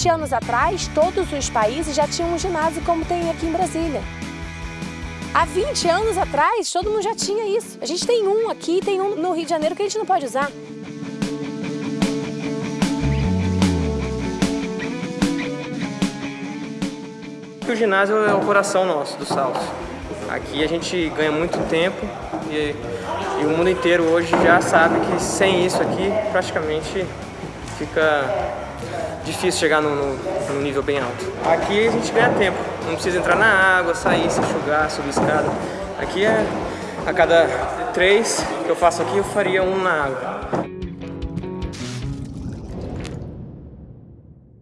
20 anos atrás, todos os países já tinham um ginásio como tem aqui em Brasília. Há 20 anos atrás, todo mundo já tinha isso. A gente tem um aqui, tem um no Rio de Janeiro que a gente não pode usar. O ginásio é o coração nosso, do Salso. Aqui a gente ganha muito tempo e, e, o mundo inteiro hoje já sabe que sem isso aqui praticamente fica difícil chegar no nível bem alto. Aqui a gente ganha tempo, não precisa entrar na água, sair, se enxugar, subir escada. Aqui é a cada três que eu faço aqui eu faria um na água.